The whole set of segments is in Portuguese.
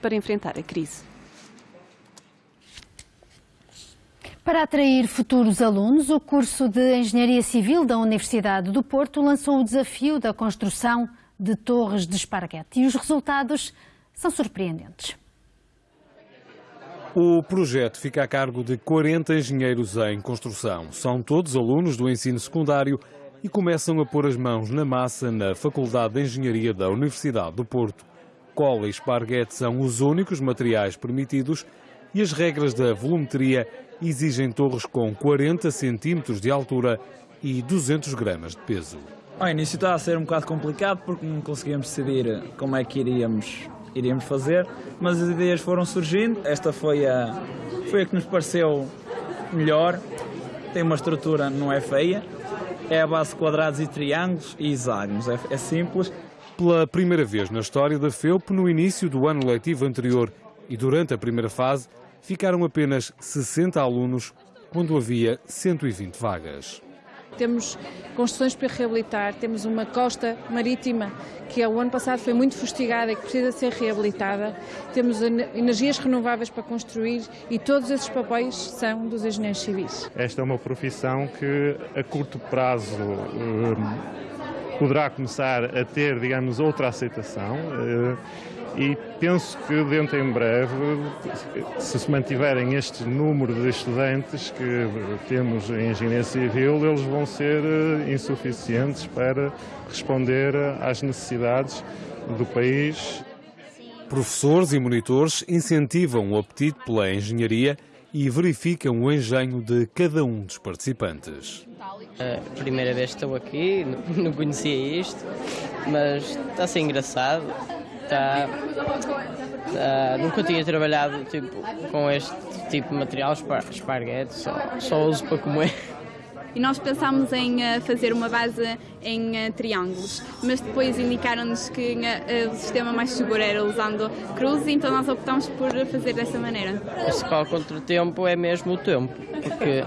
para enfrentar a crise. Para atrair futuros alunos, o curso de Engenharia Civil da Universidade do Porto lançou o desafio da construção de torres de esparguete e os resultados são surpreendentes. O projeto fica a cargo de 40 engenheiros em construção. São todos alunos do ensino secundário e começam a pôr as mãos na massa na Faculdade de Engenharia da Universidade do Porto. Cola e esparguete são os únicos materiais permitidos e as regras da volumetria exigem torres com 40 centímetros de altura e 200 gramas de peso. Ao início estava a ser um bocado complicado porque não conseguíamos decidir como é que iríamos, iríamos fazer, mas as ideias foram surgindo. Esta foi a, foi a que nos pareceu melhor. Tem uma estrutura, não é feia, é a base de quadrados e triângulos e hexágonos, é, é simples. Pela primeira vez na história da FEUP, no início do ano letivo anterior e durante a primeira fase, ficaram apenas 60 alunos, quando havia 120 vagas. Temos construções para reabilitar, temos uma costa marítima que o ano passado foi muito fustigada e que precisa ser reabilitada, temos energias renováveis para construir e todos esses papéis são dos engenheiros civis. Esta é uma profissão que a curto prazo hum, poderá começar a ter, digamos, outra aceitação. Hum, e penso que dentro em breve, se se mantiverem este número de estudantes que temos em Engenharia Civil, eles vão ser eh, insuficientes para responder às necessidades do país. Professores e monitores incentivam o apetite pela engenharia e verificam o engenho de cada um dos participantes. A primeira vez estou aqui, não conhecia isto, mas está a ser engraçado está, está, nunca tinha trabalhado tipo, com este tipo de material, esparguete, só, só uso para comer. E nós pensámos em uh, fazer uma base em uh, triângulos, mas depois indicaram-nos que uh, o sistema mais seguro era usando cruz, então nós optamos por fazer dessa maneira. O principal contratempo é mesmo o tempo, porque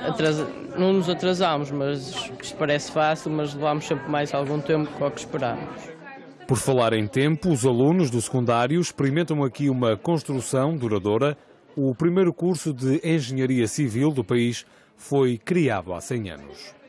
atrasa, não nos atrasamos, mas isto parece fácil, mas levamos sempre mais algum tempo do que esperámos. Por falar em tempo, os alunos do secundário experimentam aqui uma construção duradoura. O primeiro curso de Engenharia Civil do país foi criado há 100 anos.